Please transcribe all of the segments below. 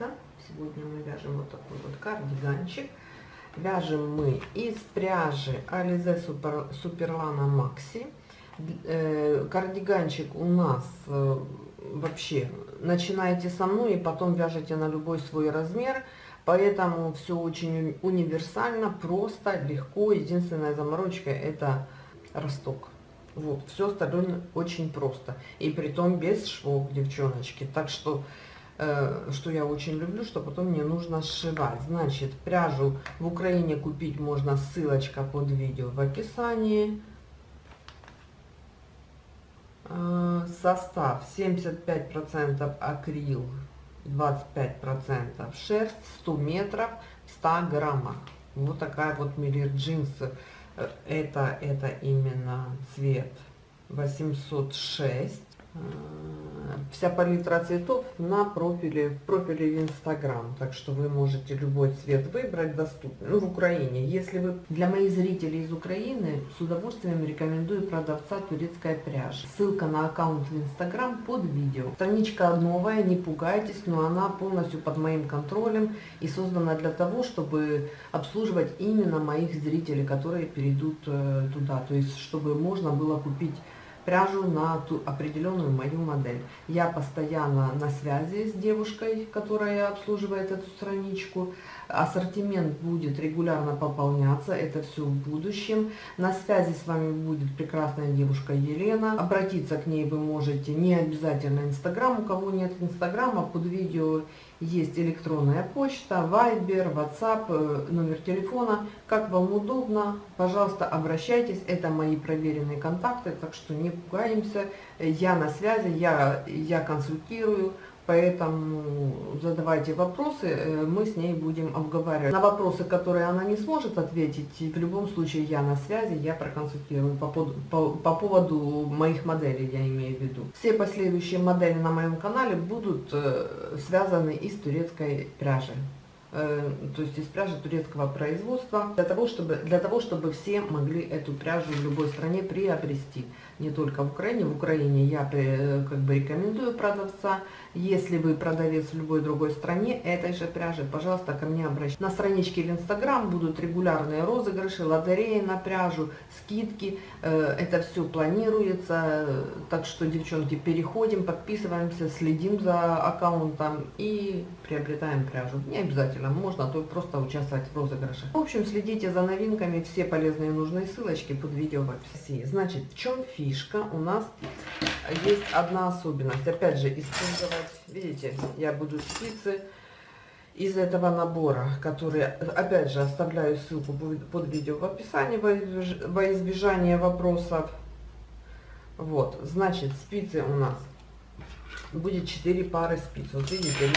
Вика. Сегодня мы вяжем вот такой вот кардиганчик. Вяжем мы из пряжи Alize Super, Superlana Maxi. Э, кардиганчик у нас э, вообще, начинаете со мной и потом вяжете на любой свой размер. Поэтому все очень универсально, просто, легко. Единственная заморочка это росток. Вот, все остальное очень просто. И при том без швов, девчоночки. Так что, что я очень люблю, что потом мне нужно сшивать. Значит, пряжу в Украине купить можно, ссылочка под видео в описании. Э, состав 75% акрил, 25% шерсть, 100 метров, 100 граммах. Вот такая вот миллир джинсы это, это именно цвет 806 вся палитра цветов на профиле, в профиле в Инстаграм. Так что вы можете любой цвет выбрать, доступный. Ну, в Украине. Если вы для моих зрителей из Украины, с удовольствием рекомендую продавца турецкая пряжа. Ссылка на аккаунт в Инстаграм под видео. Страничка новая, не пугайтесь, но она полностью под моим контролем и создана для того, чтобы обслуживать именно моих зрителей, которые перейдут э, туда. То есть, чтобы можно было купить пряжу на ту определенную мою модель. Я постоянно на связи с девушкой, которая обслуживает эту страничку. Ассортимент будет регулярно пополняться, это все в будущем. На связи с вами будет прекрасная девушка Елена. Обратиться к ней вы можете не обязательно Инстаграм, у кого нет Инстаграма, под видео есть электронная почта, Вайбер, WhatsApp, э, номер телефона. Как вам удобно, пожалуйста, обращайтесь. Это мои проверенные контакты, так что не пугаемся. Я на связи, я, я консультирую. Поэтому задавайте вопросы, э, мы с ней будем обговаривать. На вопросы, которые она не сможет ответить, в любом случае я на связи, я проконсультирую по, по, по поводу моих моделей, я имею в виду. Все последующие модели на моем канале будут э, связаны из турецкой пряжи. Э, то есть из пряжи турецкого производства, для того, чтобы, для того, чтобы все могли эту пряжу в любой стране приобрести не только в Украине. В Украине я как бы рекомендую продавца. Если вы продавец в любой другой стране этой же пряжи, пожалуйста, ко мне обращайтесь. На страничке в Инстаграм будут регулярные розыгрыши, лотереи на пряжу, скидки. Э, это все планируется. Так что, девчонки, переходим, подписываемся, следим за аккаунтом и приобретаем пряжу. Не обязательно, можно то просто участвовать в розыгрыше. В общем, следите за новинками, все полезные и нужные ссылочки под видео в описании. Значит, в чем фи? фишка у нас есть одна особенность. Опять же, использовать, видите, я буду спицы из этого набора, который, опять же, оставляю ссылку под видео в описании во избежание вопросов. Вот, значит, спицы у нас будет 4 пары спиц. Вот видите,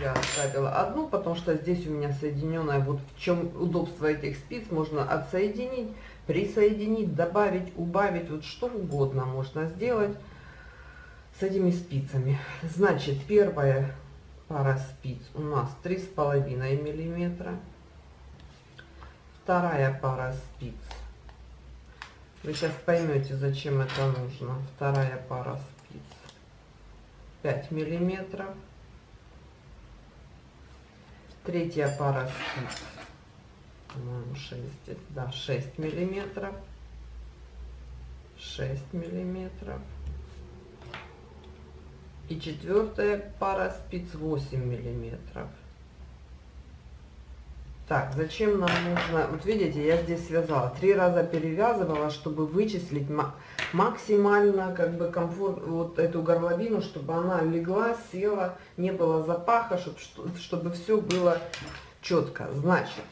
я оставила одну, потому что здесь у меня соединенная. Вот в чем удобство этих спиц, можно отсоединить присоединить, добавить, убавить, вот что угодно можно сделать с этими спицами. Значит, первая пара спиц у нас три с половиной миллиметра. Вторая пара спиц. Вы сейчас поймете, зачем это нужно. Вторая пара спиц 5 миллиметров. Третья пара спиц по-моему 6 да 6 миллиметров 6 миллиметров и четвертая пара спиц 8 миллиметров. Так зачем нам нужно вот видите я здесь связала три раза перевязывала чтобы вычислить максимально как бы комфорт вот эту горловину чтобы она легла села не было запаха чтобы чтобы все было четко значит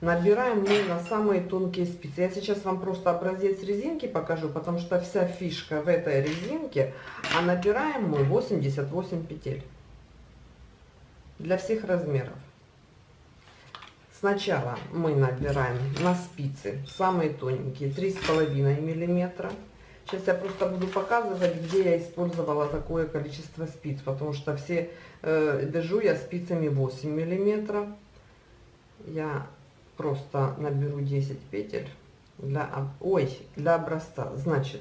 набираем мы на самые тонкие спицы. Я сейчас вам просто образец резинки покажу, потому что вся фишка в этой резинке, а набираем мы 88 петель для всех размеров. Сначала мы набираем на спицы самые тоненькие 3,5 миллиметра. Сейчас я просто буду показывать, где я использовала такое количество спиц, потому что все э, вяжу я спицами 8 миллиметров. Я просто наберу 10 петель для, ой, для образца. Значит,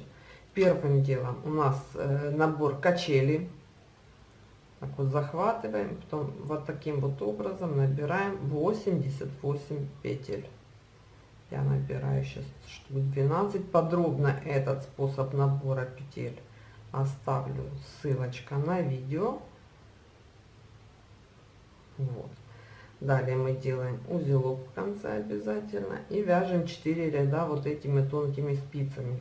первым делом у нас э, набор качели Так вот захватываем, потом вот таким вот образом набираем 88 петель. Я набираю сейчас штук 12. Подробно этот способ набора петель оставлю ссылочка на видео. Вот. Далее мы делаем узелок в конце обязательно и вяжем 4 ряда вот этими тонкими спицами.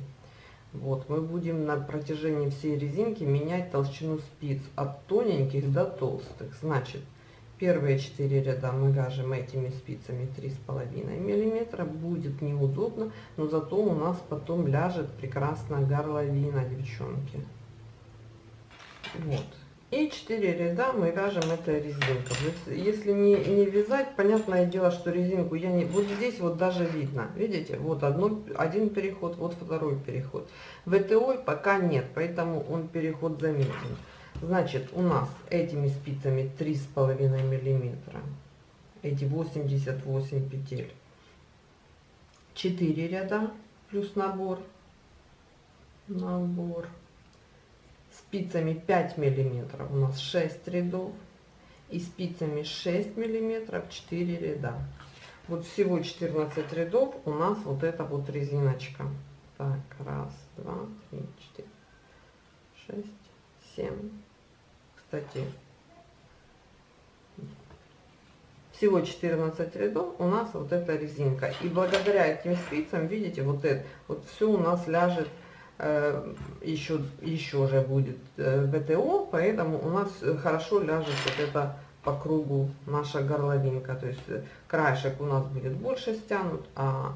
Вот, мы будем на протяжении всей резинки менять толщину спиц от тоненьких до толстых. Значит, первые 4 ряда мы вяжем этими спицами 3,5 миллиметра. Будет неудобно, но зато у нас потом ляжет прекрасно горловина, девчонки. Вот. И 4 ряда мы вяжем этой резинкой. Если не, не вязать, понятное дело, что резинку я не... Вот здесь вот даже видно, видите, вот одно, один переход, вот второй переход. ВТО пока нет, поэтому он переход заметен. Значит, у нас этими спицами 3,5 миллиметра, эти 88 петель, 4 ряда плюс набор, набор спицами 5 миллиметров у нас 6 рядов и спицами 6 миллиметров 4 ряда. Вот всего 14 рядов у нас вот эта вот резиночка. Так раз два три четыре шесть семь. Кстати всего 14 рядов у нас вот эта резинка. И благодаря этим спицам видите вот это вот все у нас ляжет еще, э, еще же будет э, ВТО, поэтому у нас хорошо ляжет вот это по кругу наша горловинка. То есть э, краешек у нас будет больше стянут, а,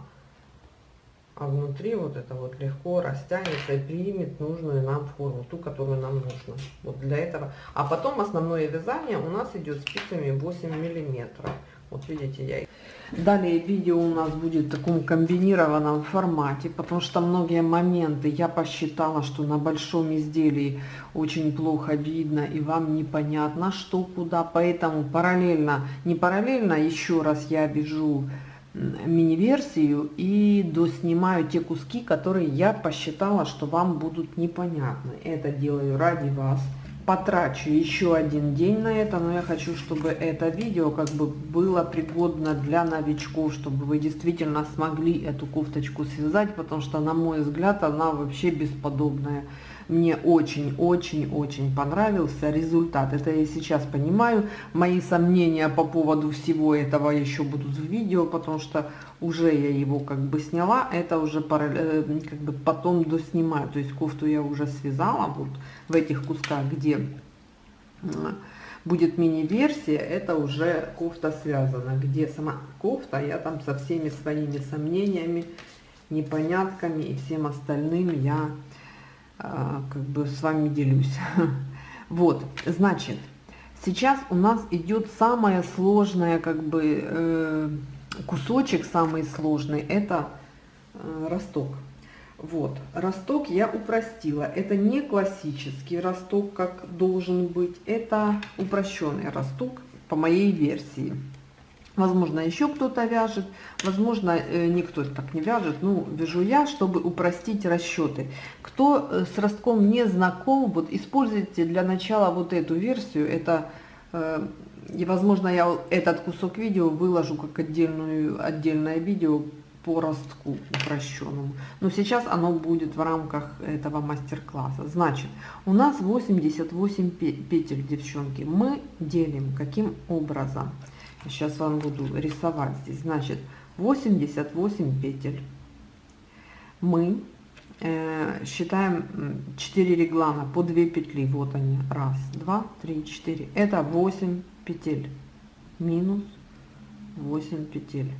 а внутри вот это вот легко растянется и примет нужную нам форму, ту, которую нам нужно. Вот для этого. А потом основное вязание у нас идет спицами 8 миллиметров. Вот видите, я Далее видео у нас будет в таком комбинированном формате, потому что многие моменты я посчитала, что на большом изделии очень плохо видно и вам непонятно, что куда. Поэтому параллельно, не параллельно, еще раз я вяжу мини-версию и доснимаю те куски, которые я посчитала, что вам будут непонятны. Это делаю ради вас потрачу еще один день на это, но я хочу, чтобы это видео как бы было пригодно для новичков, чтобы вы действительно смогли эту кофточку связать, потому что, на мой взгляд, она вообще бесподобная. Мне очень-очень-очень понравился результат. Это я сейчас понимаю. Мои сомнения по поводу всего этого еще будут в видео, потому что уже я его как бы сняла. Это уже э, как бы потом доснимаю. То есть кофту я уже связала вот в этих кусках, где будет мини-версия, это уже кофта связана. Где сама кофта, я там со всеми своими сомнениями, непонятками и всем остальным я как бы с вами делюсь. Вот, значит, сейчас у нас идет самое сложное, как бы, э, кусочек самый сложный, это э, росток. Вот, росток я упростила. Это не классический росток, как должен быть. Это упрощенный росток по моей версии. Возможно, еще кто-то вяжет, возможно, э, никто так не вяжет. Ну, вяжу я, чтобы упростить расчеты. Кто э, с ростком не знаком, вот используйте для начала вот эту версию. Это, э, и, возможно, я этот кусок видео выложу как отдельную, отдельное видео по ростку упрощенному. Но сейчас оно будет в рамках этого мастер-класса. Значит, у нас 88 петель, девчонки. Мы делим каким образом? Сейчас вам буду рисовать здесь. Значит, 88 петель. Мы э, считаем 4 реглана по 2 петли. Вот они. Раз, два, три, четыре. Это 8 петель. Минус 8 петель.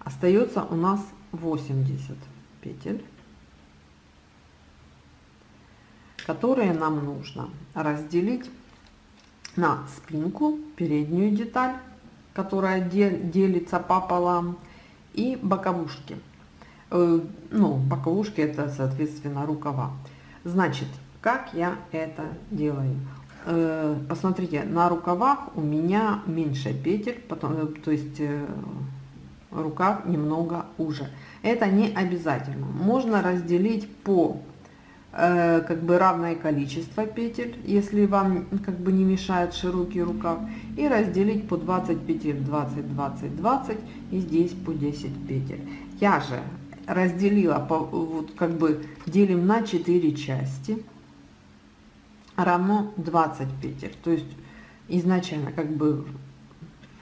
Остается у нас 80 петель. Которые нам нужно разделить на спинку, переднюю деталь, которая делится пополам, и боковушки. Э, ну, боковушки это, соответственно, рукава. Значит, как я это делаю? Э, посмотрите, на рукавах у меня меньше петель, потом, э, то есть рукав немного уже. Это не обязательно. Можно разделить по как бы равное количество петель, если вам как бы не мешает широкий рукав, и разделить по 20 петель, 20, 20, 20, и здесь по 10 петель. Я же разделила, по, вот как бы делим на 4 части, равно 20 петель. То есть изначально как бы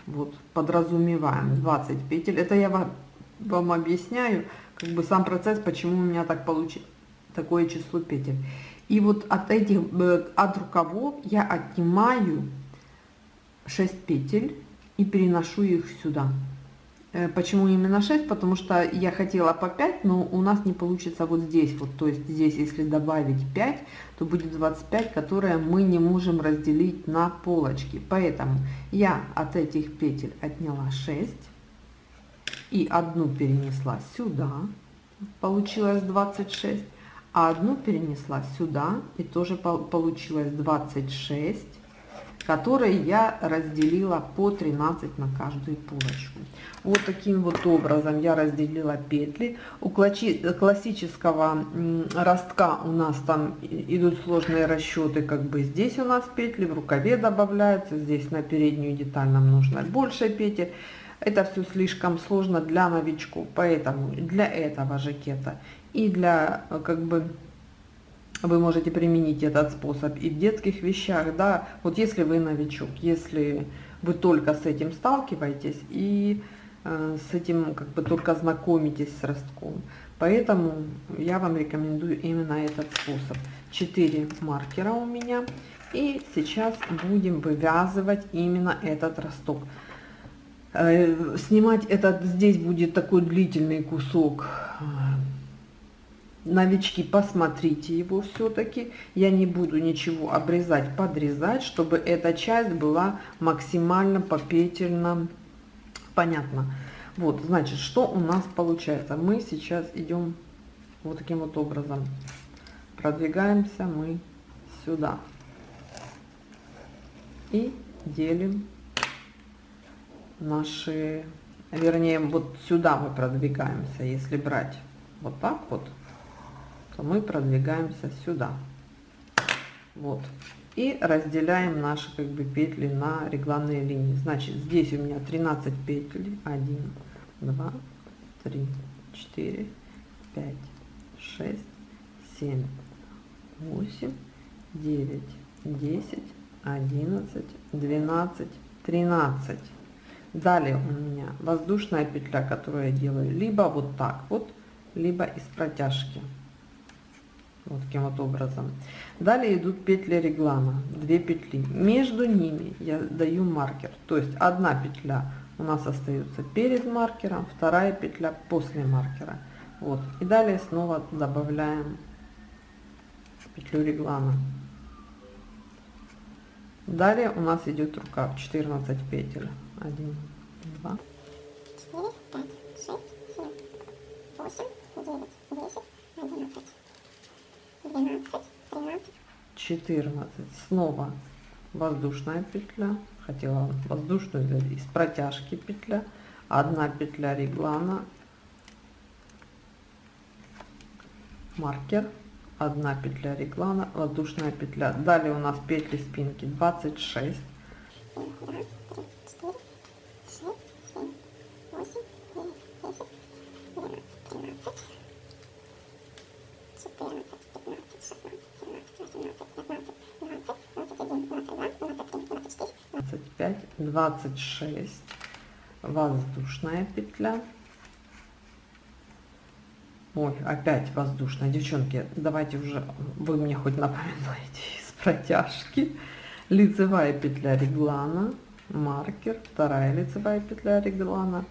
вот подразумеваем 20 петель. Это я вам, вам объясняю, как бы сам процесс, почему у меня так получилось, такое число петель. И вот от этих, э, от рукавов я отнимаю 6 петель и переношу их сюда. Э, почему именно 6? Потому что я хотела по 5, но у нас не получится вот здесь. Вот, то есть здесь, если добавить 5, то будет 25, которые мы не можем разделить на полочки. Поэтому я от этих петель отняла 6 и одну перенесла сюда. Получилось 26. А одну перенесла сюда и тоже получилось 26 которые я разделила по 13 на каждую полочку. Вот таким вот образом я разделила петли. У классического ростка у нас там идут сложные расчеты, как бы здесь у нас петли, в рукаве добавляются, здесь на переднюю деталь нам нужно больше петель. Это все слишком сложно для новичков, поэтому для этого жакета и для как бы вы можете применить этот способ и в детских вещах, да, вот если вы новичок, если вы только с этим сталкиваетесь и э, с этим как бы только знакомитесь с ростком. Поэтому я вам рекомендую именно этот способ. 4 маркера у меня. И сейчас будем вывязывать именно этот росток. Э, снимать этот, здесь будет такой длительный кусок э, новички, посмотрите его все-таки. Я не буду ничего обрезать, подрезать, чтобы эта часть была максимально попетельно понятно. Вот, значит, что у нас получается? Мы сейчас идем вот таким вот образом. Продвигаемся мы сюда. И делим наши, вернее, вот сюда мы продвигаемся, если брать вот так вот то мы продвигаемся сюда. Вот. И разделяем наши как бы петли на регланные линии. Значит, здесь у меня 13 петель. 1, 2, 3, 4, 5, 6, 7, 8, 9, 10, 11, 12, 13. Далее у меня воздушная петля, которую я делаю либо вот так вот, либо из протяжки вот таким вот образом. Далее идут петли реглана 2 петли. Между ними я даю маркер. То есть одна петля у нас остается перед маркером вторая петля после маркера. Вот. И далее снова добавляем петлю реглана далее у нас идет рукав 14 петель. 1 2 4 5 6 7 8 9 10 11 14 снова воздушная петля. Хотела воздушную из протяжки петля. Одна петля реглана. Маркер. Одна петля реглана. Воздушная петля. Далее у нас петли спинки. 26 25 26 воздушная петля. Ой опять воздушная. Девчонки давайте уже вы мне хоть напоминаете из протяжки. Лицевая петля реглана маркер вторая лицевая петля реглана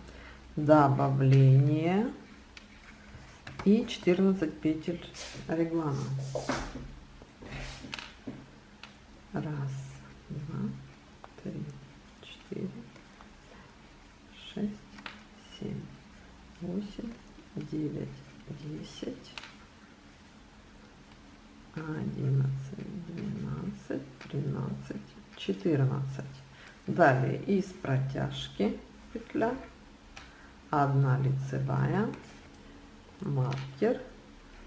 добавление и 14 петель реглана. Раз два три четыре шесть семь восемь девять десять одиннадцать двенадцать тринадцать четырнадцать. Далее из протяжки петля. 1 лицевая, маркер,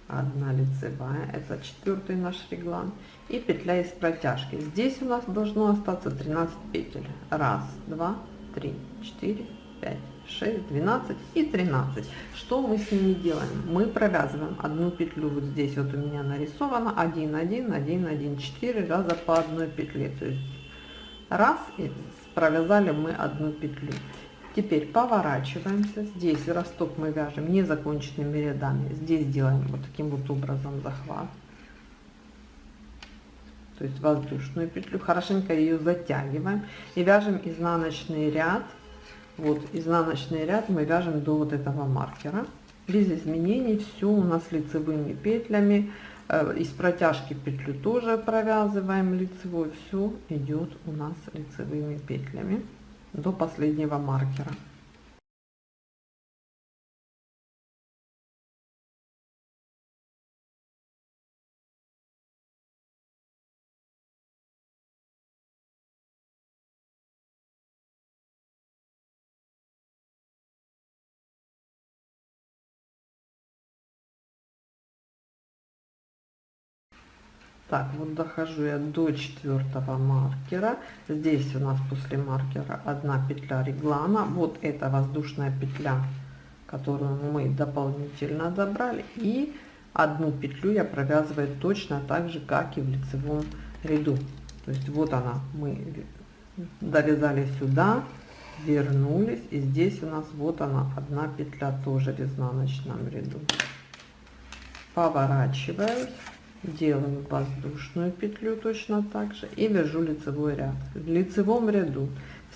1 лицевая, это четвертый наш реглан, и петля из протяжки. Здесь у нас должно остаться 13 петель. Раз, два, три, четыре, пять, шесть, двенадцать и тринадцать. Что мы с ними делаем? Мы провязываем одну петлю, вот здесь вот у меня нарисовано 1, 1, 1, 1, 4 раза по одной петле. То есть раз и провязали мы одну петлю. Теперь поворачиваемся. Здесь росток мы вяжем незаконченными рядами. Здесь делаем вот таким вот образом захват. То есть воздушную петлю. Хорошенько ее затягиваем и вяжем изнаночный ряд. Вот изнаночный ряд мы вяжем до вот этого маркера. Без изменений все у нас лицевыми петлями. Э, из протяжки петлю тоже провязываем лицевой. Все идет у нас лицевыми петлями до последнего маркера. Так, вот дохожу я до четвертого маркера. Здесь у нас после маркера одна петля реглана. Вот это воздушная петля, которую мы дополнительно добрали. И одну петлю я провязываю точно так же, как и в лицевом ряду. То есть вот она, мы довязали сюда, вернулись. И здесь у нас вот она, одна петля тоже в изнаночном ряду. Поворачиваюсь делаю воздушную петлю точно так же и вяжу лицевой ряд. В лицевом ряду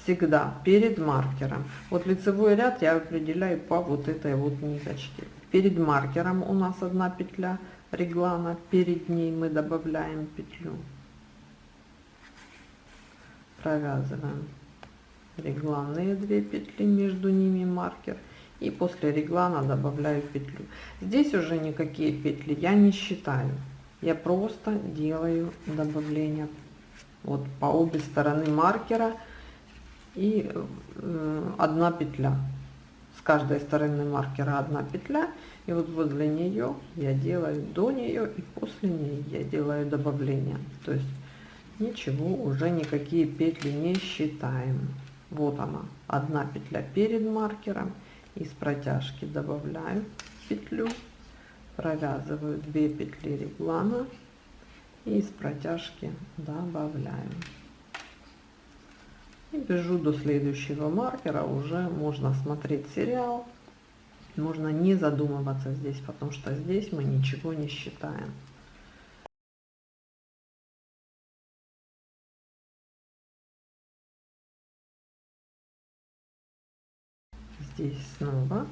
всегда перед маркером. Вот лицевой ряд я определяю по вот этой вот ниточке. Перед маркером у нас одна петля реглана перед ней мы добавляем петлю. Провязываем регланные две петли между ними маркер и после реглана добавляю петлю. Здесь уже никакие петли я не считаю я просто делаю добавление вот по обе стороны маркера. И э, одна петля. С каждой стороны маркера одна петля. И вот возле нее я делаю до нее и после нее я делаю добавление. То есть ничего уже никакие петли не считаем. Вот она одна петля перед маркером. Из протяжки добавляю петлю провязываю 2 петли реглана и из протяжки добавляю и вяжу до следующего маркера. Уже можно смотреть сериал можно не задумываться здесь потому что здесь мы ничего не считаем. Здесь снова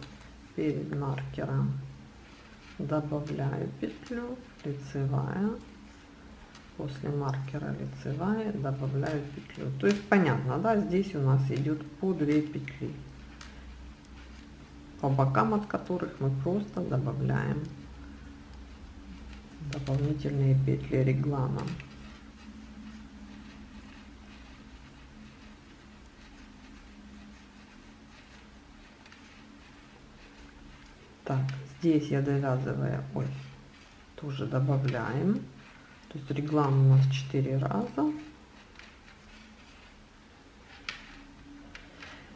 перед маркером добавляю петлю лицевая. После маркера лицевая добавляю петлю. То есть понятно да здесь у нас идет по 2 петли по бокам от которых мы просто добавляем дополнительные петли реглана. Так здесь я довязывая ой тоже добавляем. То есть реглан у нас 4 раза.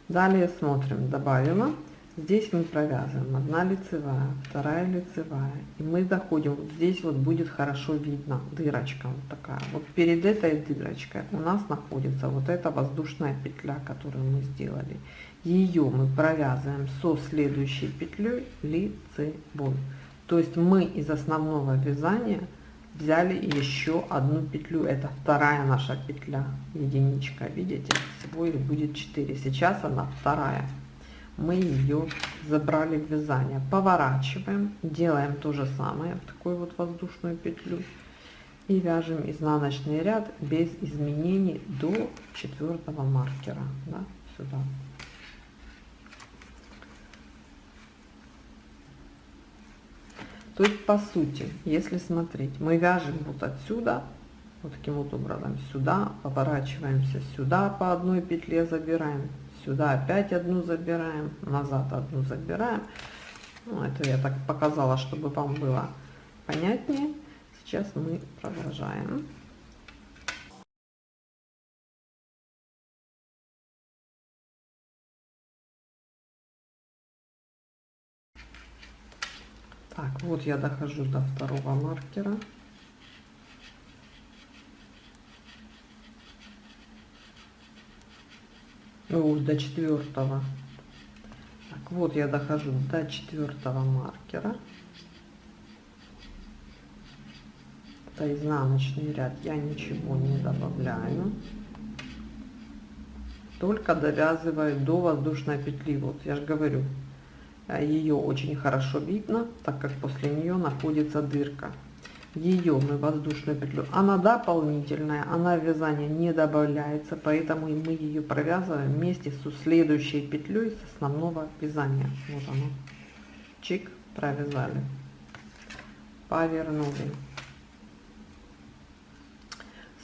Далее смотрим добавила здесь мы провязываем одна лицевая вторая лицевая. И мы доходим вот здесь вот будет хорошо видно. Дырочка вот такая. Вот перед этой дырочкой у нас находится вот эта воздушная петля которую мы сделали. Ее мы провязываем со следующей петлей лицевой. То есть мы из основного вязания взяли еще одну петлю. Это вторая наша петля. Единичка видите? Всего будет 4 сейчас она вторая мы ее забрали в вязание. Поворачиваем делаем то же самое в такую вот воздушную петлю и вяжем изнаночный ряд без изменений до четвертого маркера да, сюда. То есть, по сути, если смотреть, мы вяжем вот отсюда, вот таким вот образом, сюда, поворачиваемся сюда, по одной петле забираем, сюда опять одну забираем, назад одну забираем. Ну, это я так показала, чтобы вам было понятнее. Сейчас мы продолжаем. Так, вот я дохожу до второго маркера. Ну, до четвертого. Так, вот я дохожу до четвертого маркера. Это изнаночный ряд, я ничего не добавляю. Только довязываю до воздушной петли. Вот я же говорю, Э, ее очень хорошо видно, так как после нее находится дырка. Ее мы воздушную петлю, она дополнительная, она в вязание не добавляется, поэтому мы ее провязываем вместе с следующей петлей с основного вязания. Вот оно. Чик, провязали. Повернули.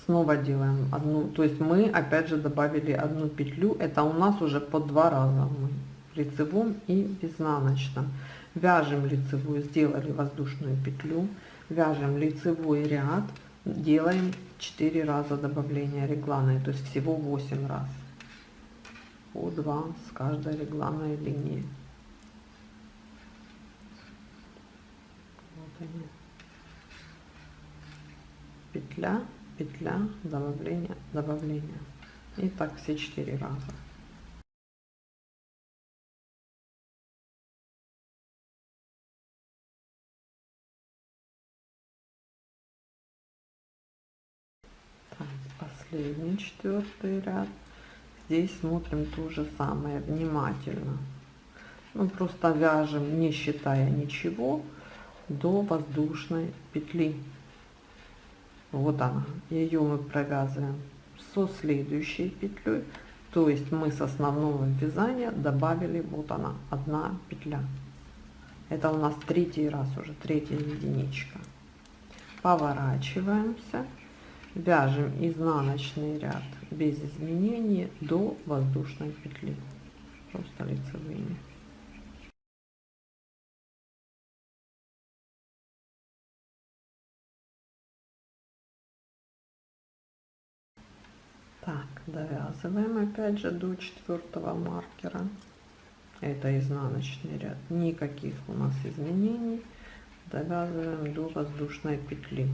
Снова делаем одну, то есть мы опять же добавили одну петлю, это у нас уже по два раза мы лицевом и в изнаночном. Вяжем лицевую, сделали воздушную петлю, вяжем лицевой ряд, делаем 4 раза добавления регланной, то есть всего 8 раз. По 2 с каждой регланной линии. Вот они. Петля, петля, добавление, добавление. И так все 4 раза. Последний четвертый ряд. Здесь смотрим то же самое внимательно. Ну просто вяжем не считая ничего до воздушной петли. Вот она. Ее мы провязываем со следующей петлей. То есть мы с основного вязания добавили вот она одна петля. Это у нас третий раз уже третья единичка. Поворачиваемся вяжем изнаночный ряд без изменений до воздушной петли. Просто лицевыми. Так довязываем опять же до четвертого маркера. Это изнаночный ряд. Никаких у нас изменений. Довязываем до воздушной петли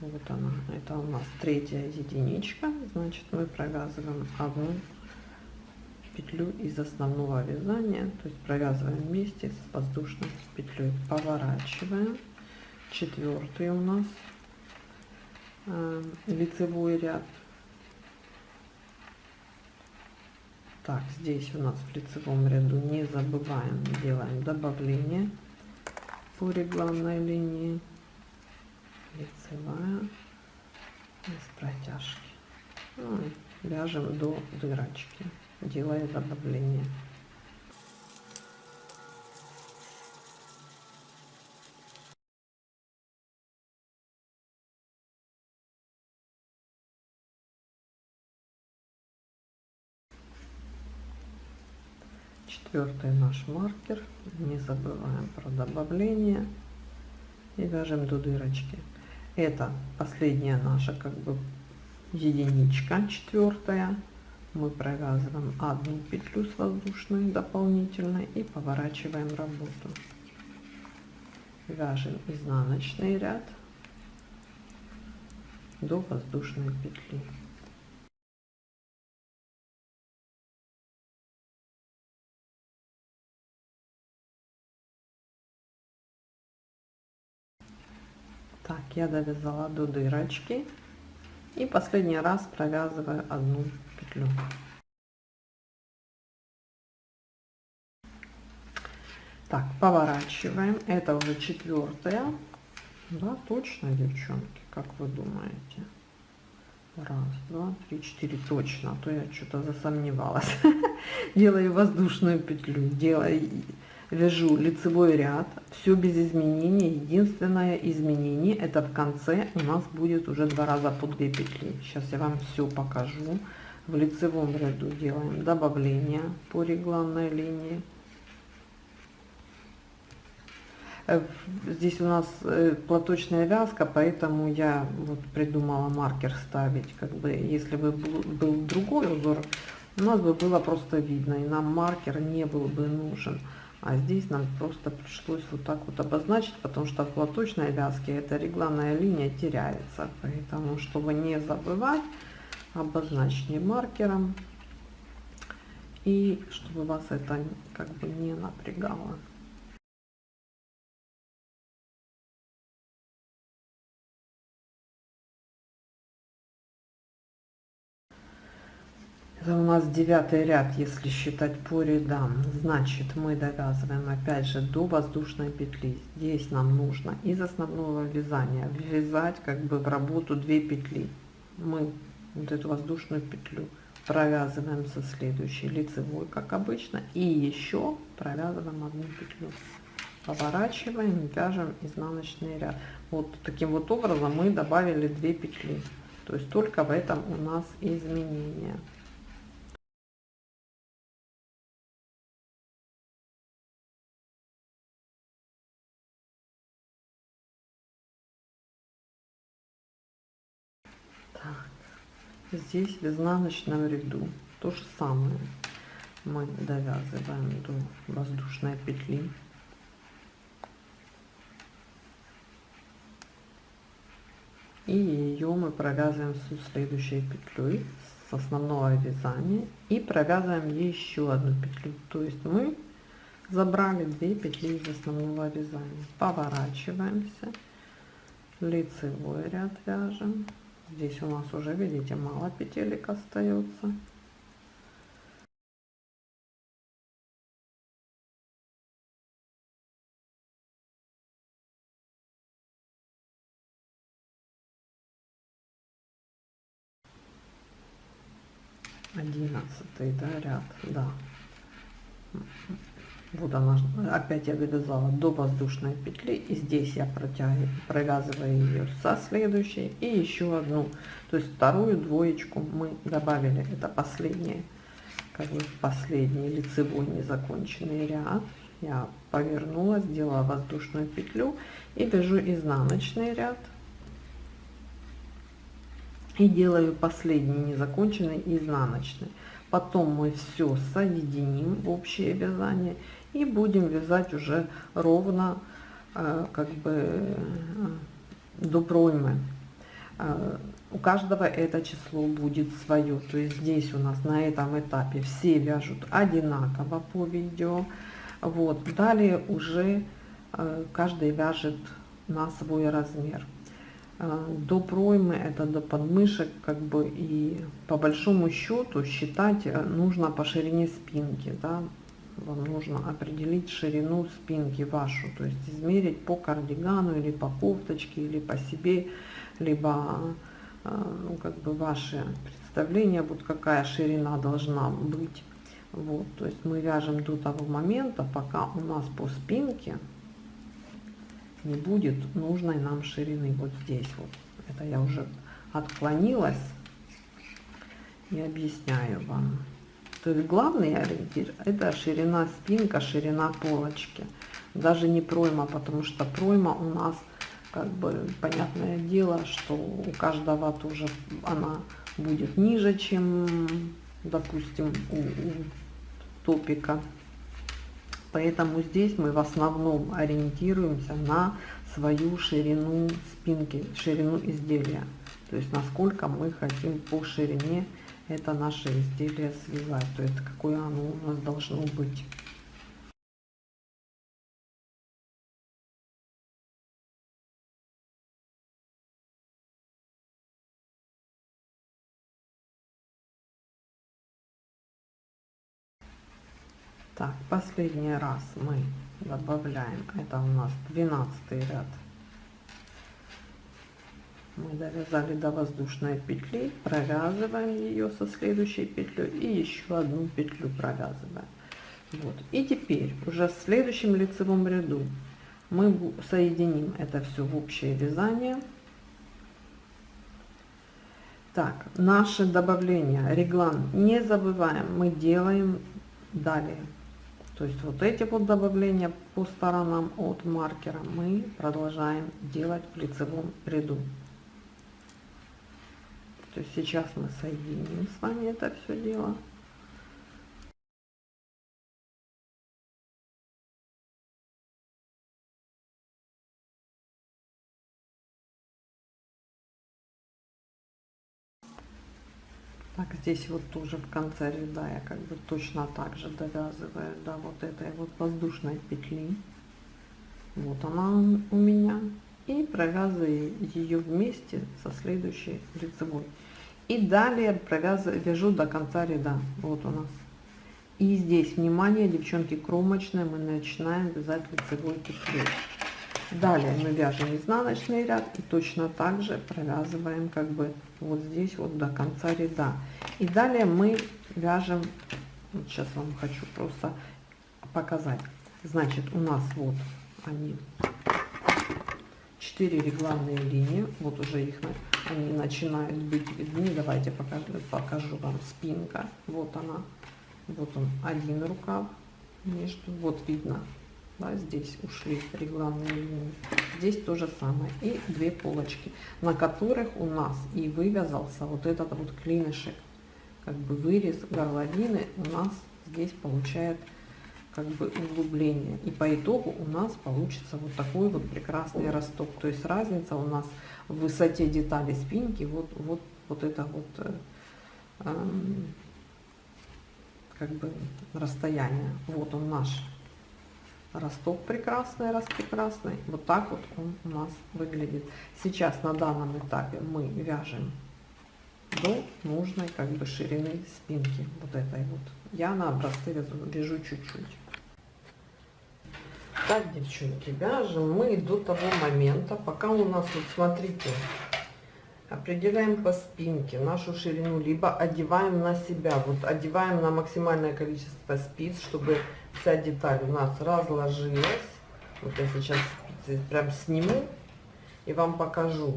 вот она это у нас третья единичка. Значит мы провязываем одну петлю из основного вязания. То есть провязываем вместе с воздушной петлей. Поворачиваем. Четвертый у нас э, лицевой ряд. Так здесь у нас в лицевом ряду не забываем делаем добавление по регланной линии лицевая без протяжки. Ну, вяжем до дырочки делая добавление четвертый наш маркер. Не забываем про добавление. И вяжем до дырочки это последняя наша как бы единичка четвертая мы провязываем одну петлю с воздушной дополнительной и поворачиваем работу. Вяжем изнаночный ряд до воздушной петли так я довязала до дырочки и последний раз провязываю одну петлю. Так поворачиваем. Это уже четвертая да точно девчонки как вы думаете? Раз два три четыре. Точно а то я что-то засомневалась. Делаю воздушную петлю делаю вяжу лицевой ряд, все без изменений. Единственное изменение это в конце у нас будет уже два раза по 2 петли. Сейчас я вам все покажу. в лицевом ряду делаем добавление по регланной линии. Э, здесь у нас э, платочная вязка, поэтому я вот придумала маркер ставить. Как бы, если бы был, другой узор, у нас бы было просто видно, и нам маркер не был бы нужен. А здесь нам просто пришлось вот так вот обозначить, потому что в платочной вязке эта регланная линия теряется. Поэтому, чтобы не забывать, обозначьте маркером. И чтобы вас это как бы не напрягало. Это у нас девятый ряд, если считать по рядам. Значит, мы довязываем опять же до воздушной петли. Здесь нам нужно из основного вязания ввязать как бы в работу 2 петли. Мы вот эту воздушную петлю провязываем со следующей лицевой, как обычно, и еще провязываем одну петлю. Поворачиваем, вяжем изнаночный ряд. Вот таким вот образом мы добавили 2 петли. То есть только в этом у нас изменения. Здесь в изнаночном ряду. То же самое. Мы довязываем до воздушной петли. И ее мы провязываем с следующей петлей с основного вязания и провязываем еще одну петлю. То есть мы забрали 2 петли из основного вязания. Поворачиваемся лицевой ряд вяжем Здесь у нас уже, видите, мало петелек остается. Одиннадцатый, да, ряд, да вот она опять я довязала до воздушной петли и здесь я протягиваю провязываю ее со следующей и еще одну. То есть вторую двоечку мы добавили. Это последнее как бы последний лицевой незаконченный ряд. Я повернула сделала воздушную петлю и вяжу изнаночный ряд. И делаю последний незаконченный изнаночный. Потом мы все соединим в общее вязание и будем вязать уже ровно э, как бы э, до проймы. Э, у каждого это число будет свое. То есть здесь у нас на этом этапе все вяжут одинаково по видео. Вот. Далее уже каждый вяжет на свой размер. До проймы это до подмышек как бы и по большому счету считать нужно по ширине спинки да вам нужно определить ширину спинки вашу, то есть измерить по кардигану или по кофточке, или по себе, либо э, ну, как бы ваше представление, вот какая ширина должна быть. Вот, то есть мы вяжем до того момента, пока у нас по спинке не будет нужной нам ширины вот здесь вот. Это я уже отклонилась и объясняю вам. То есть главный ориентир это ширина спинка, ширина полочки. Даже не пройма, потому что пройма у нас как бы понятное дело, что у каждого тоже она будет ниже, чем допустим у, у топика. Поэтому здесь мы в основном ориентируемся на свою ширину спинки, ширину изделия. То есть насколько мы хотим по ширине это наше изделие связать, то есть какое оно у нас должно быть. Так, последний раз мы добавляем, это у нас 12 ряд мы довязали до воздушной петли провязываем ее со следующей петлей и еще одну петлю провязываем вот и теперь уже в следующем лицевом ряду мы соединим это все в общее вязание Так, наше добавление, реглан, не забываем, мы делаем далее. То есть вот эти вот добавления по сторонам от маркера мы продолжаем делать в лицевом ряду. То есть сейчас мы соединим с вами это все дело. Так, здесь вот тоже в конце ряда я как бы точно так же довязываю до вот этой вот воздушной петли. Вот она у меня. И провязываю ее вместе со следующей лицевой. И далее провязываю, вяжу до конца ряда. Вот у нас. И здесь, внимание, девчонки, кромочная мы начинаем вязать лицевой петлей. Далее мы вяжем изнаночный ряд и точно так же провязываем как бы вот здесь вот до конца ряда. И далее мы вяжем, вот сейчас вам хочу просто показать. Значит, у нас вот они, 4 регланные линии, вот уже их они начинают быть видны. Давайте покажу, покажу вам спинка. Вот она, вот он один рукав между, вот видно да, здесь ушли регланные линии. Здесь то же самое. И две полочки, на которых у нас и вывязался вот этот вот клинышек. Как бы вырез горловины у нас здесь получает как бы углубление. И по итогу у нас получится вот такой вот прекрасный росток. То есть разница у нас в высоте детали спинки, вот, вот, вот это вот э, э, как бы расстояние. Вот он наш росток прекрасный, распрекрасный. Вот так вот он у нас выглядит. Сейчас на данном этапе мы вяжем до нужной как бы ширины спинки вот этой вот. Я на образцы вяжу чуть-чуть. Так, девчонки, вяжем мы до того момента, пока у нас, вот смотрите, определяем по спинке нашу ширину, либо одеваем на себя, вот одеваем на максимальное количество спиц, чтобы вся деталь у нас разложилась. Вот я сейчас спицы прям сниму и вам покажу,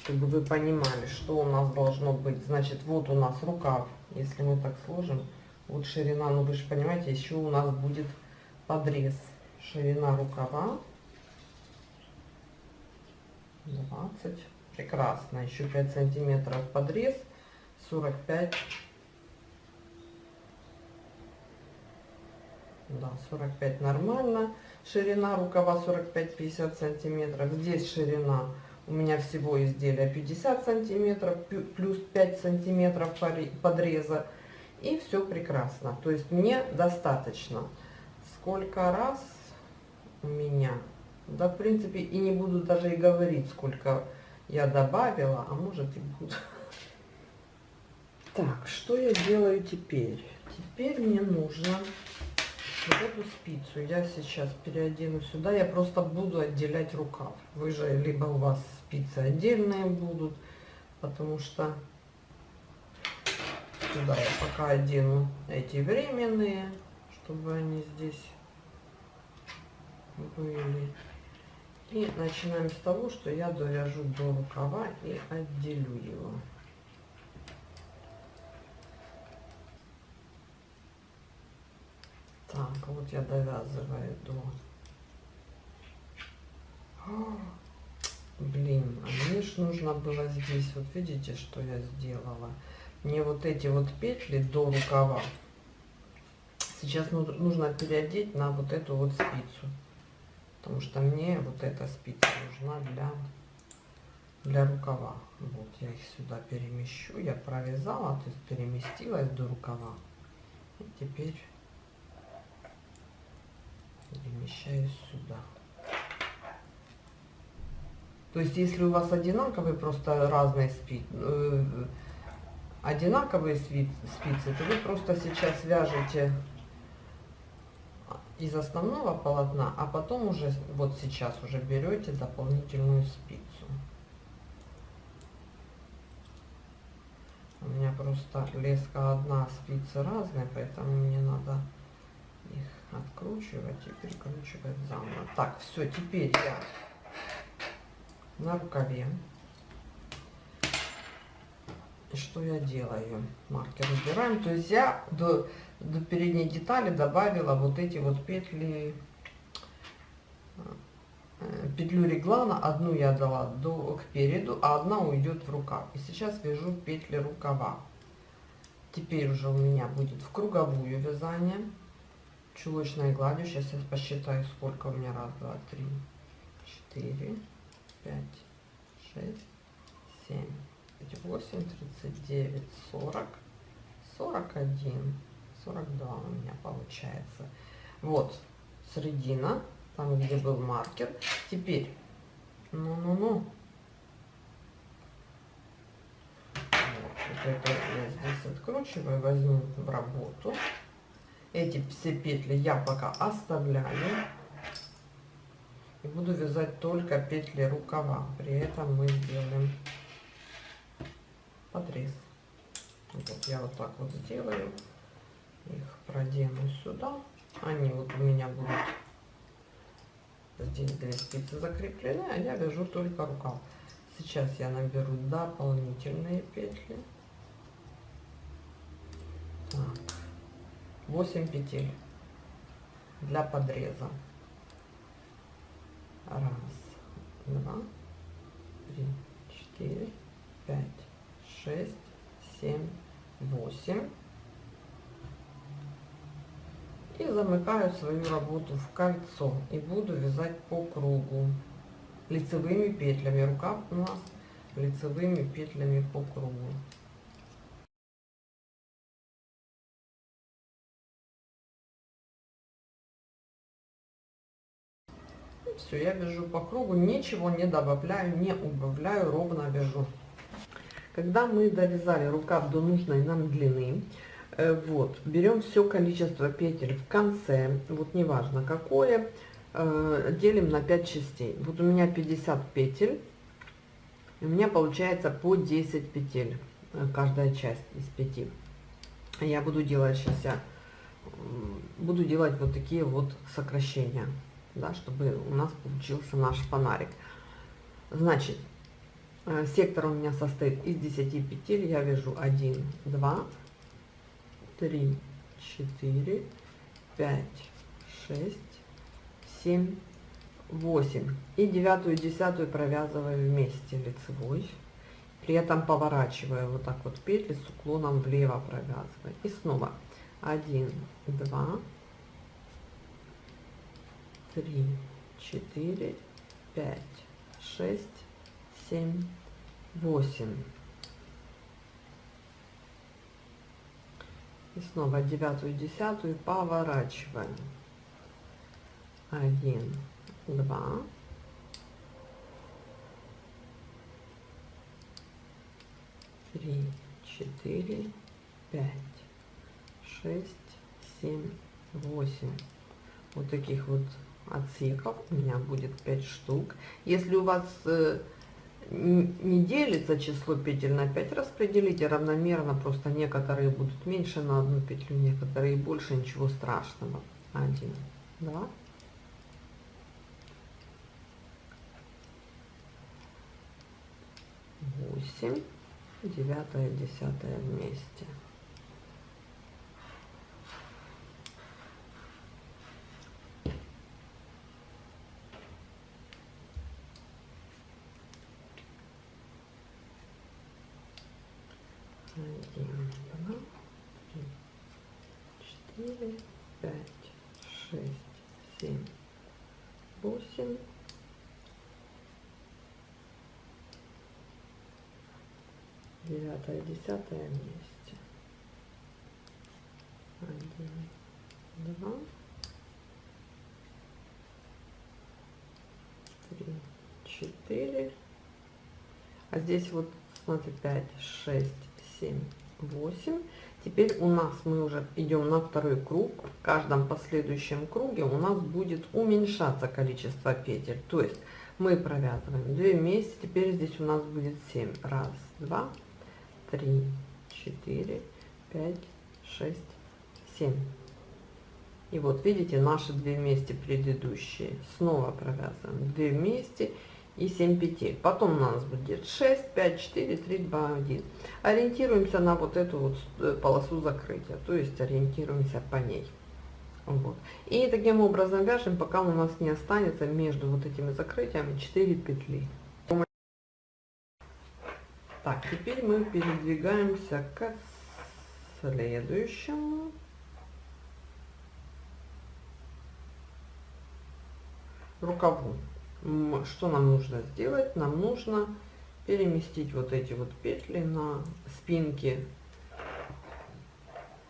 чтобы вы понимали, что у нас должно быть. Значит, вот у нас рукав, если мы так сложим, вот ширина, ну вы же понимаете, еще у нас будет подрез. Ширина рукава. 20, прекрасно, еще 5 сантиметров подрез, 45 да 45 нормально. Ширина рукава 45-50 сантиметров. Здесь ширина у меня всего изделия 50 сантиметров плюс 5 сантиметров подреза и все прекрасно. То есть мне достаточно. Сколько раз у меня? Да в принципе и не буду даже и говорить сколько я добавила а может и буду. Так что я делаю теперь? Теперь мне нужно вот эту спицу. Я сейчас переодену сюда. Я просто буду отделять рукав. Вы же, либо у вас спицы отдельные будут, потому что сюда я пока одену эти временные, чтобы они здесь были. И начинаем с того, что я довяжу до рукава и отделю его. Так, вот я довязываю до... О, блин, а мне ж нужно было здесь, вот видите, что я сделала? Мне вот эти вот петли до рукава сейчас нужно переодеть на вот эту вот спицу. Потому что мне вот эта спица нужна для, для рукава. Вот я их сюда перемещу. Я провязала, то есть переместилась до рукава. И теперь перемещаю сюда. То есть, если у вас одинаковые, просто разные спицы, э, одинаковые спицы, то вы просто сейчас вяжете из основного полотна, а потом уже, вот сейчас уже берете дополнительную спицу. У меня просто леска одна, спицы разные, поэтому мне надо их откручивать и перекручивать заново. Так, все, теперь я на рукаве. Что я делаю? Маркер убираем. То есть я до, до передней детали добавила вот эти вот петли, э, петлю реглана. Одну я дала до, к переду, а одна уйдет в рукав. И сейчас вяжу петли рукава. Теперь уже у меня будет в круговую вязание чулочной гладью. Сейчас я посчитаю, сколько у меня. Раз, два, три, четыре, пять, шесть, семь, восемь, тридцать девять, сорок, сорок один, сорок два у меня получается. Вот, середина, там, где был маркер. Теперь, ну-ну-ну. Вот, вот это я здесь откручиваю, возьму в работу. Эти все петли я пока оставляю. И буду вязать только петли рукава. При этом мы сделаем подрез. Вот я вот так вот сделаю. Их продену сюда. Они вот у меня будут здесь две спицы закреплены, а я вяжу только рукав. Сейчас я наберу дополнительные петли. Так. 8 петель для подреза. Раз, два, три, четыре, пять, шесть, семь, восемь. И замыкаю свою работу в кольцо и буду вязать по кругу лицевыми петлями. Рукав у нас лицевыми петлями по кругу. все, я вяжу по кругу, ничего не добавляю, не убавляю, ровно вяжу. Когда мы довязали рукав до нужной нам длины, э, вот, берем все количество петель в конце, вот неважно какое, э, делим на 5 частей. Вот у меня 50 петель, у меня получается по 10 петель, э, каждая часть из 5. Я буду делать сейчас, я буду делать вот такие вот сокращения да, чтобы у нас получился наш фонарик. Значит, сектор у меня состоит из 10 петель. Я вяжу 1, 2, 3, 4, 5, 6, 7, 8. И девятую, десятую провязываю вместе лицевой. При этом поворачиваю вот так вот петли с уклоном влево провязываю. И снова 1, 2, три, четыре, пять, шесть, семь, восемь. И снова девятую, десятую поворачиваем. Один, два, три, четыре, пять, шесть, семь, восемь. Вот таких вот отсеков у меня будет 5 штук. Если у вас э, не делится число петель на 5, распределите равномерно, просто некоторые будут меньше на одну петлю, некоторые больше, ничего страшного. 1, 2, восемь, девятая, десятая вместе. один, два, три, четыре, пять, шесть, семь, восемь. Девятое, десятое вместе. Один, два, три, четыре. А здесь вот, смотри, пять, шесть, 7, 8. Теперь у нас мы уже идем на второй круг. В каждом последующем круге у нас будет уменьшаться количество петель. То есть мы провязываем 2 вместе. Теперь здесь у нас будет 7. Раз, два, четыре, пять, шесть, семь. И вот видите, наши две вместе предыдущие снова провязываем 2 вместе и 7 петель. Потом у нас будет 6, 5, 4, 3, 2, 1. Ориентируемся на вот эту вот э, полосу закрытия, то есть ориентируемся по ней. Вот. И таким образом вяжем, пока у нас не останется между вот этими закрытиями 4 петли. Так, теперь мы передвигаемся к следующему. рукаву. Что нам нужно сделать? Нам нужно переместить вот эти вот петли на спинке,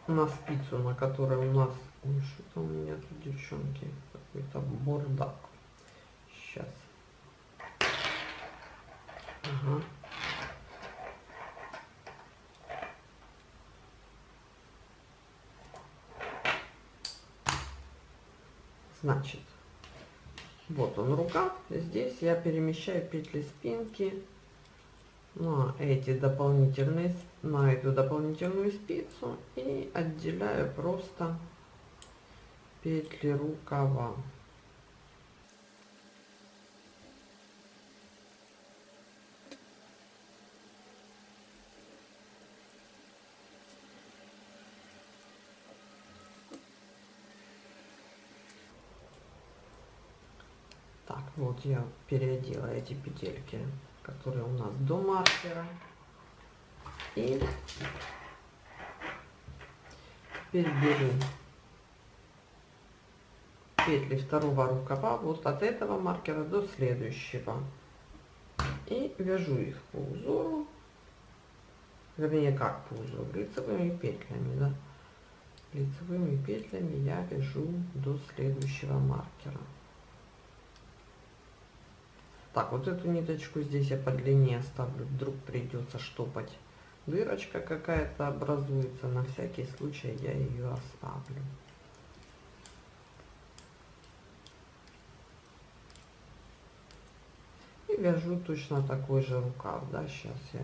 на спицу, на которой у нас... Что-то у меня тут, девчонки, какой-то бордак. Сейчас. Ага. Значит, вот он рукав. Здесь я перемещаю петли спинки на эти дополнительные, на эту дополнительную спицу и отделяю просто петли рукава. Так, вот я переодела эти петельки, которые у нас до маркера. И теперь беру петли второго рукава вот от этого маркера до следующего. И вяжу их по узору, вернее как по узору, лицевыми петлями, да. Лицевыми петлями я вяжу до следующего маркера. Так, вот эту ниточку здесь я по длине оставлю, вдруг придется штопать. Дырочка какая-то образуется, на всякий случай я ее оставлю. И вяжу точно такой же рукав, да, сейчас я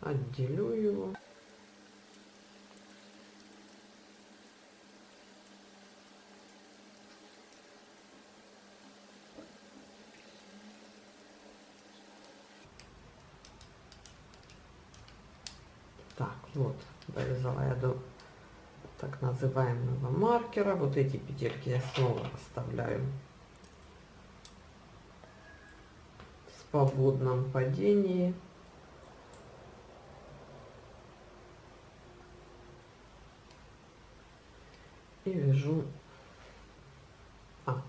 отделю его. Так, вот, довязала я до так называемого маркера. Вот эти петельки я снова оставляю в свободном падении. И вяжу а,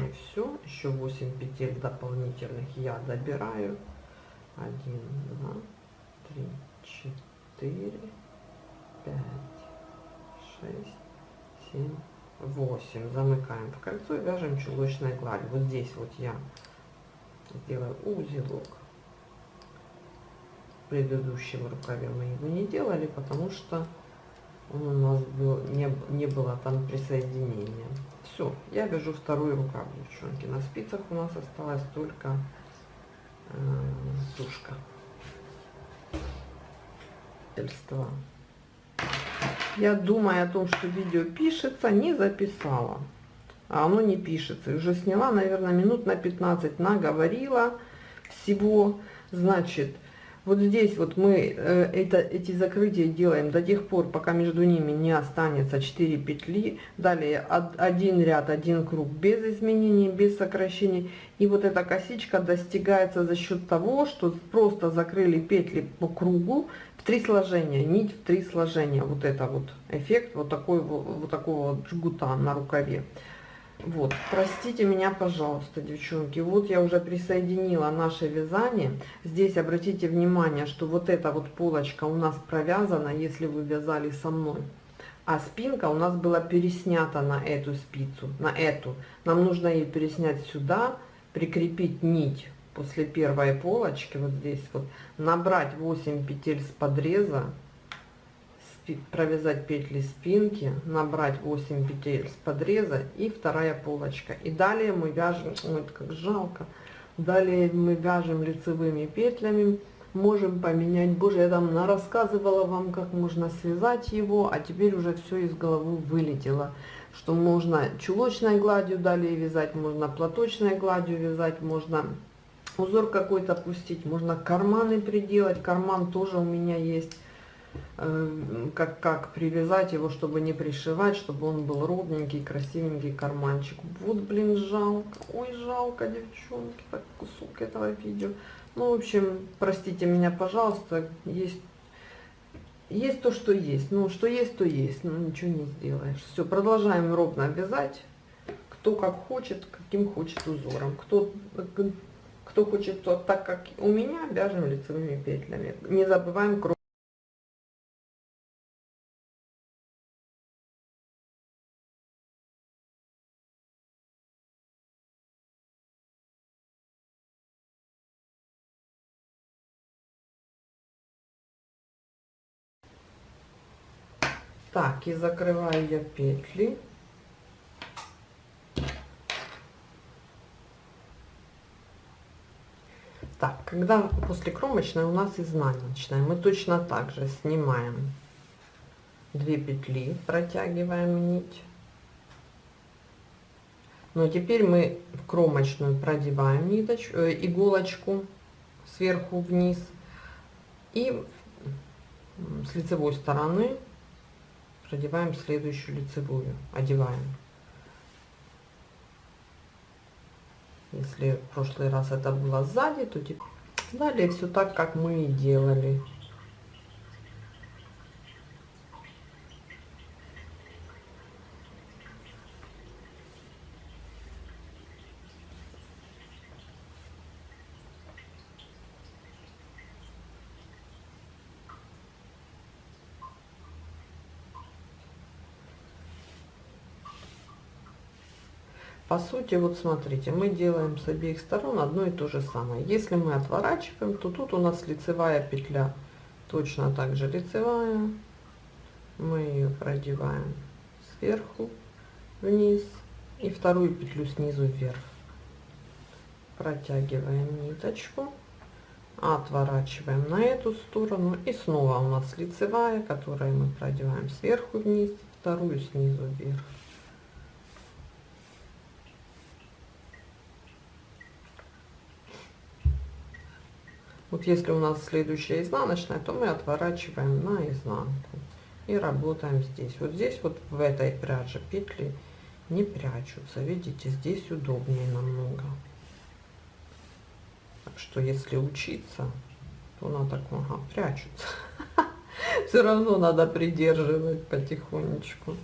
не все еще 8 петель дополнительных я добираю 1 2 три, четыре, пять, шесть, семь, восемь. Замыкаем в кольцо и вяжем чулочной гладью. Вот здесь вот я сделаю узелок. В предыдущем рукаве мы его не делали, потому что он у нас был, не, не было там присоединения. Все, я вяжу второй рукав, девчонки. На спицах у нас осталась только э, тушка обстоятельства. Я, думаю о том, что видео пишется, не записала. А оно не пишется. И уже сняла, наверное, минут на 15, наговорила всего. Значит, вот здесь вот мы э, это, эти закрытия делаем до тех пор, пока между ними не останется 4 петли. Далее од, один ряд, один круг без изменений, без сокращений. И вот эта косичка достигается за счет того, что просто закрыли петли по кругу в три сложения, нить в три сложения. Вот это вот эффект вот, такой, вот, вот такого жгута на рукаве. Вот, простите меня, пожалуйста, девчонки. Вот я уже присоединила наше вязание. Здесь обратите внимание, что вот эта вот полочка у нас провязана, если вы вязали со мной. А спинка у нас была переснята на эту спицу, на эту. Нам нужно ее переснять сюда, прикрепить нить после первой полочки, вот здесь вот, набрать 8 петель с подреза, провязать петли спинки, набрать 8 петель с подреза и вторая полочка. И далее мы вяжем, ой, как жалко, далее мы вяжем лицевыми петлями можем поменять. Боже, я там рассказывала вам, как можно связать его, а теперь уже все из головы вылетело. Что можно чулочной гладью далее вязать, можно платочной гладью вязать, можно узор какой-то пустить, можно карманы приделать. Карман тоже у меня есть. Э, как, как привязать его, чтобы не пришивать, чтобы он был ровненький, красивенький карманчик. Вот, блин, жалко. Ой, жалко, девчонки, так кусок этого видео. Ну, в общем, простите меня, пожалуйста, есть, есть то, что есть. Ну, что есть, то есть, ну, ничего не сделаешь. Все, продолжаем ровно вязать. Кто как хочет, каким хочет узором. Кто, кто хочет то так, как у меня, вяжем лицевыми петлями. Не забываем круг. Так, и закрываю я петли. Так, когда после кромочной у нас изнаночная, мы точно так же снимаем две петли, протягиваем нить. Но теперь мы в кромочную продеваем ниточку, э, иголочку сверху вниз и с лицевой стороны продеваем следующую лицевую, одеваем. Если в прошлый раз это было сзади, то теперь далее все так, как мы и делали. По сути, вот смотрите, мы делаем с обеих сторон одно и то же самое. Если мы отворачиваем, то тут у нас лицевая петля, точно так же лицевая. Мы ее продеваем сверху вниз и вторую петлю снизу вверх. Протягиваем ниточку, отворачиваем на эту сторону и снова у нас лицевая, которую мы продеваем сверху вниз, вторую снизу вверх. Вот если у нас следующая изнаночная, то мы отворачиваем на изнанку и работаем здесь. Вот здесь вот в этой пряже петли не прячутся. Видите, здесь удобнее намного. Так что если учиться, то надо, ага, прячутся. Все равно надо придерживать потихонечку.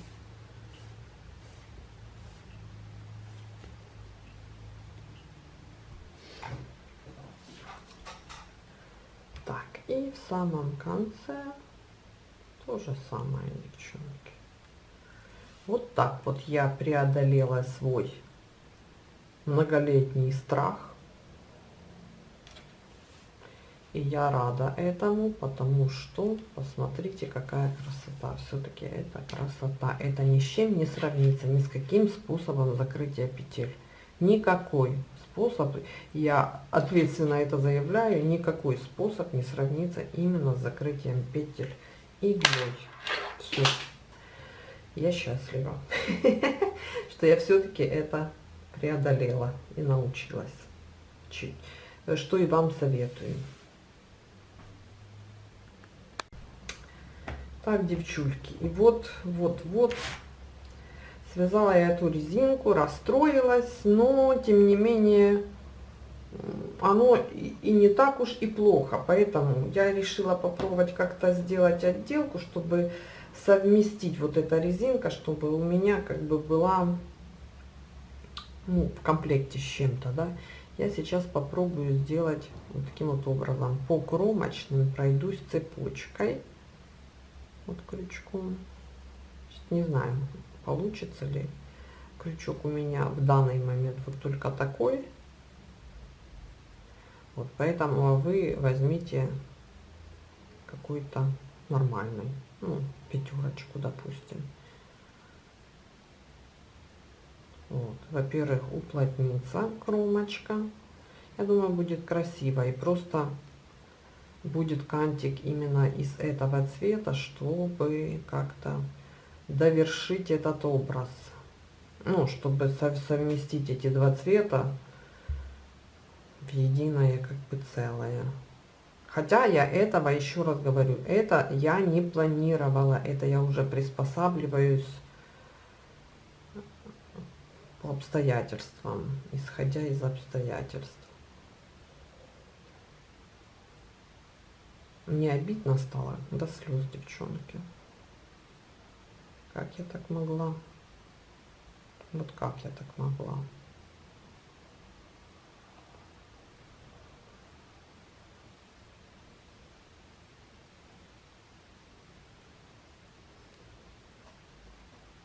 И в самом конце то же самое, девчонки. Вот так вот я преодолела свой многолетний страх. И я рада этому, потому что, посмотрите, какая красота. Все-таки это красота. Это ни с чем не сравнится, ни с каким способом закрытия петель. Никакой способ, я ответственно это заявляю, никакой способ не сравнится именно с закрытием петель иглой. Все. Я счастлива, что я все-таки это преодолела и научилась. Что и вам советую. Так, девчульки, и вот, вот, вот Связала я эту резинку, расстроилась, но тем не менее оно и не так уж и плохо. Поэтому я решила попробовать как-то сделать отделку, чтобы совместить вот эта резинка, чтобы у меня как бы была ну, в комплекте с чем-то, да. Я сейчас попробую сделать вот таким вот образом. По кромочным пройдусь цепочкой, вот крючком. Не знаю, получится ли. Крючок у меня в данный момент вот только такой. Вот поэтому вы возьмите какой-то нормальный, ну, пятерочку, допустим. Вот. Во-первых, уплотнится кромочка. Я думаю, будет красиво. И просто будет кантик именно из этого цвета, чтобы как-то довершить этот образ. Ну, чтобы совместить эти два цвета в единое как бы целое. Хотя я этого, еще раз говорю, это я не планировала, это я уже приспосабливаюсь по обстоятельствам, исходя из обстоятельств. Мне обидно стало до слез, девчонки. Как я так могла? Вот как я так могла?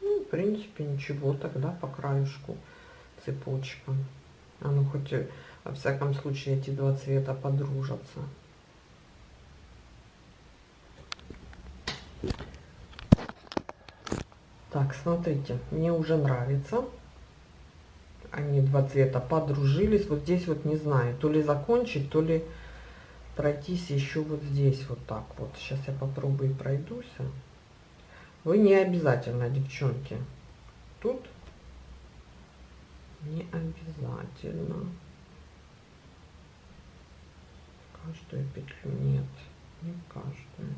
Ну, в принципе, ничего тогда по краюшку цепочка. А ну хоть во всяком случае эти два цвета подружатся. Смотрите, мне уже нравится. Они два цвета подружились. Вот здесь вот не знаю, то ли закончить, то ли пройтись еще вот здесь вот так вот. Сейчас я попробую пройдусь. Вы не обязательно, девчонки. Тут не обязательно. Каждую петлю нет, не каждую.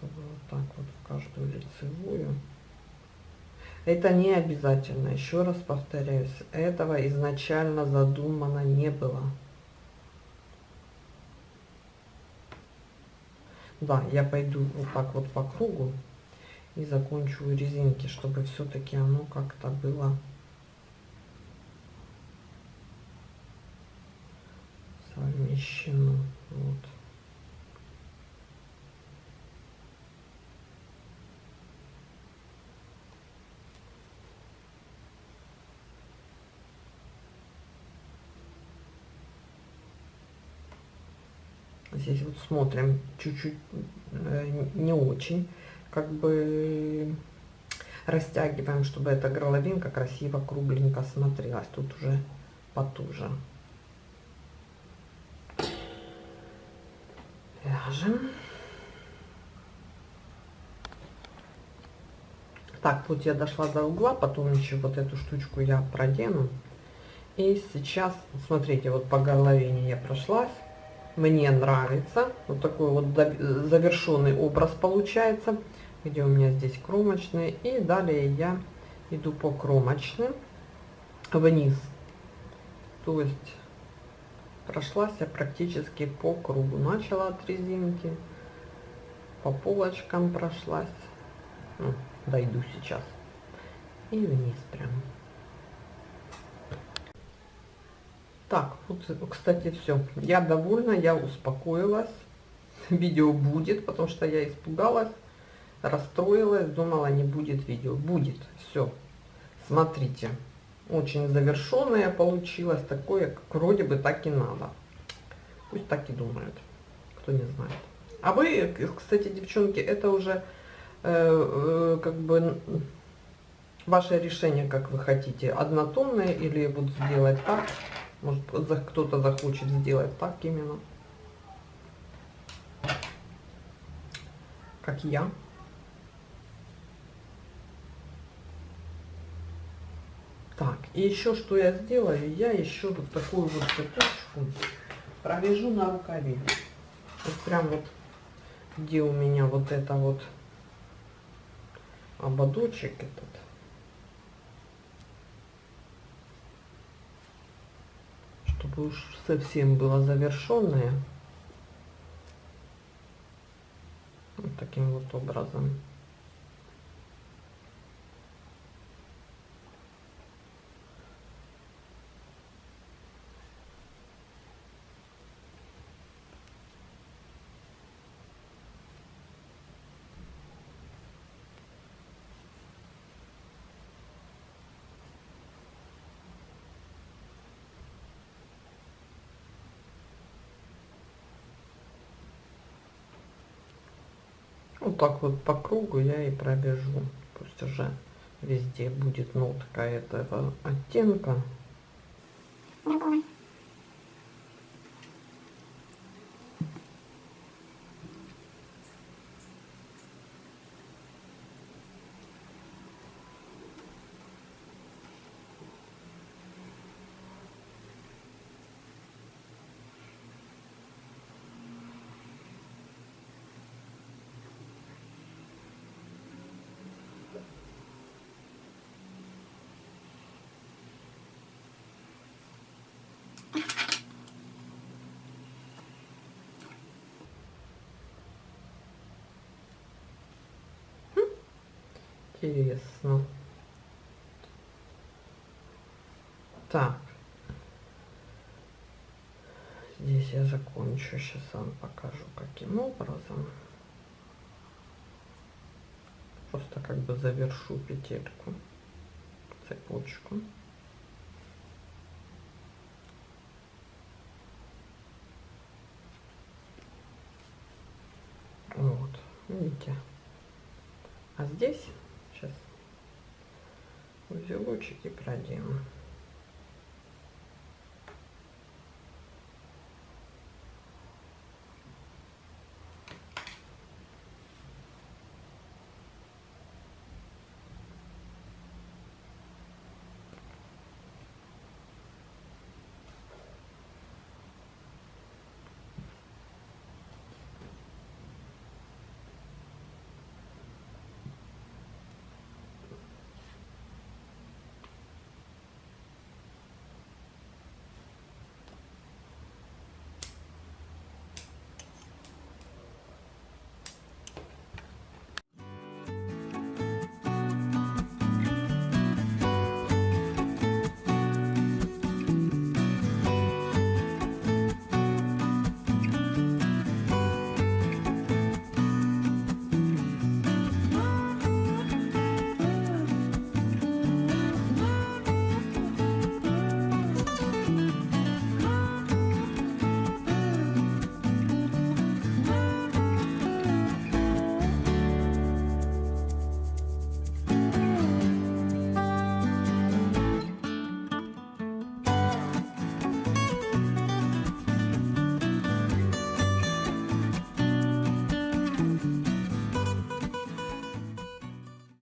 Попробую вот так вот в каждую лицевую. Это не обязательно, еще раз повторяюсь, этого изначально задумано не было. Да, я пойду вот так вот по кругу и закончу резинки, чтобы все-таки оно как-то было совмещено. Вот. Здесь вот смотрим, чуть-чуть э, не очень, как бы растягиваем, чтобы эта горловинка красиво, кругленько смотрелась. Тут уже потуже. Вяжем. Так, вот я дошла до угла, потом еще вот эту штучку я продену. И сейчас, смотрите, вот по горловине я прошлась мне нравится. Вот такой вот завершенный образ получается, где у меня здесь кромочные. И далее я иду по кромочным вниз. То есть прошлась я практически по кругу. Начала от резинки, по полочкам прошлась. Ну, дойду сейчас. И вниз прям. Так, вот, кстати, все. Я довольна, я успокоилась. Видео будет, потому что я испугалась, расстроилась, думала, не будет видео. Будет, все. Смотрите, очень завершенное получилось, такое, как вроде бы так и надо. Пусть так и думают, кто не знает. А вы, кстати, девчонки, это уже э, э, как бы ваше решение, как вы хотите, однотонное или вот сделать так. Может, кто-то захочет сделать так именно. Как я. Так, и еще что я сделаю, я еще вот такую вот цепочку провяжу на рукаве. Вот прям вот, где у меня вот это вот ободочек этот. Чтобы уж совсем было завершенное. Вот таким вот образом. Вот так вот по кругу я и пробежу. Пусть уже везде будет нотка этого оттенка. Интересно. Так. Здесь я закончу. Сейчас вам покажу, каким образом. Просто как бы завершу петельку, цепочку. Вот, видите. А здесь узелочек и проделаем.